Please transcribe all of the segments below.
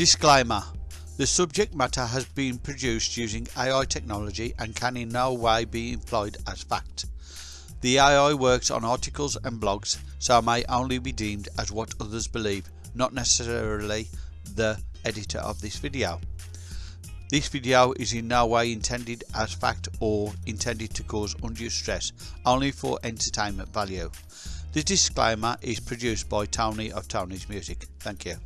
Disclaimer The subject matter has been produced using AI technology and can in no way be employed as fact. The AI works on articles and blogs, so may only be deemed as what others believe, not necessarily the editor of this video. This video is in no way intended as fact or intended to cause undue stress, only for entertainment value. The disclaimer is produced by Tony of Tony's Music. Thank you.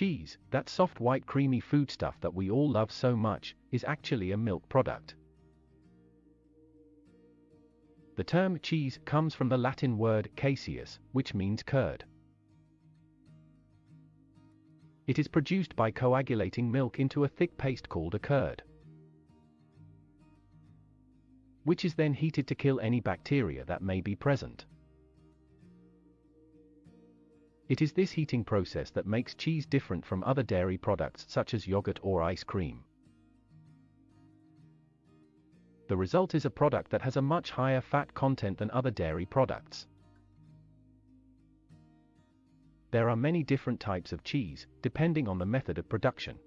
Cheese, that soft white creamy foodstuff that we all love so much, is actually a milk product. The term cheese comes from the Latin word caseus, which means curd. It is produced by coagulating milk into a thick paste called a curd, which is then heated to kill any bacteria that may be present. It is this heating process that makes cheese different from other dairy products such as yogurt or ice cream. The result is a product that has a much higher fat content than other dairy products. There are many different types of cheese, depending on the method of production.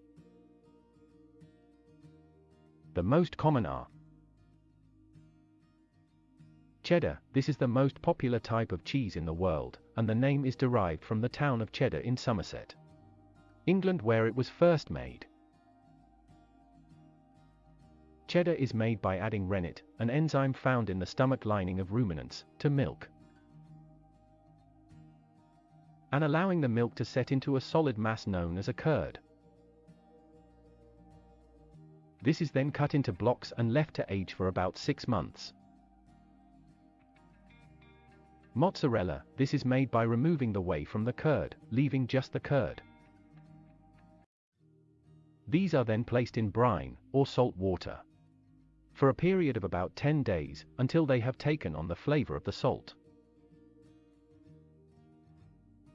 The most common are Cheddar, this is the most popular type of cheese in the world, and the name is derived from the town of Cheddar in Somerset, England where it was first made. Cheddar is made by adding rennet, an enzyme found in the stomach lining of ruminants, to milk, and allowing the milk to set into a solid mass known as a curd. This is then cut into blocks and left to age for about 6 months. Mozzarella, this is made by removing the whey from the curd, leaving just the curd. These are then placed in brine, or salt water, for a period of about 10 days, until they have taken on the flavor of the salt.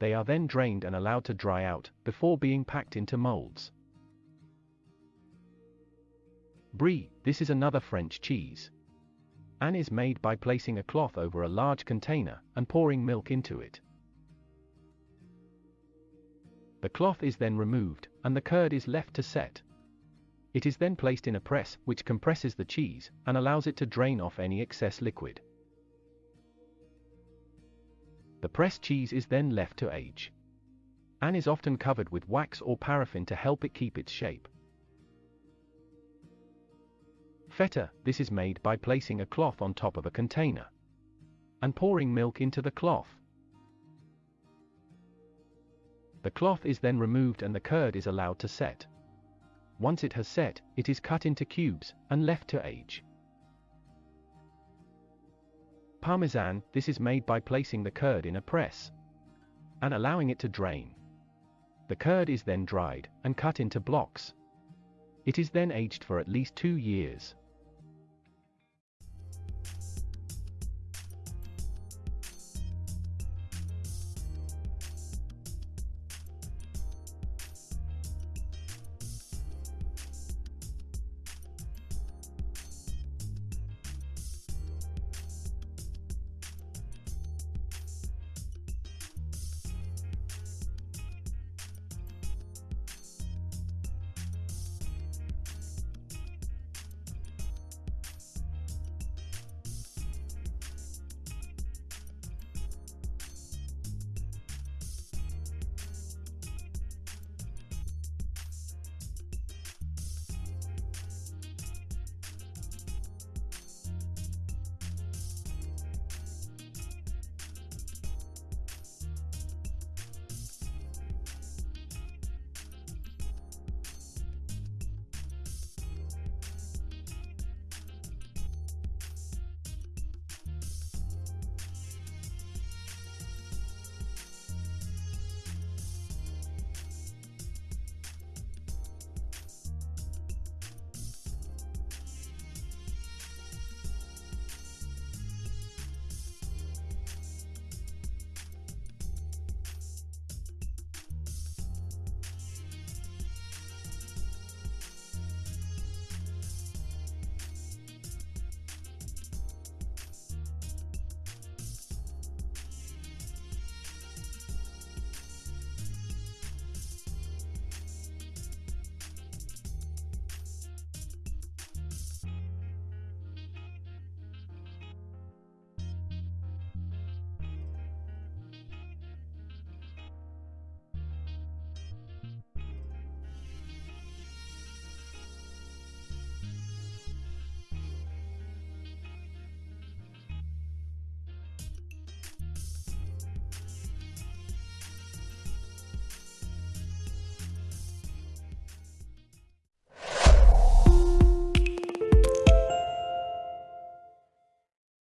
They are then drained and allowed to dry out, before being packed into molds. Brie, this is another French cheese. An is made by placing a cloth over a large container and pouring milk into it. The cloth is then removed, and the curd is left to set. It is then placed in a press, which compresses the cheese, and allows it to drain off any excess liquid. The pressed cheese is then left to age. An is often covered with wax or paraffin to help it keep its shape. Feta, this is made by placing a cloth on top of a container and pouring milk into the cloth. The cloth is then removed and the curd is allowed to set. Once it has set, it is cut into cubes and left to age. Parmesan, this is made by placing the curd in a press and allowing it to drain. The curd is then dried and cut into blocks. It is then aged for at least two years.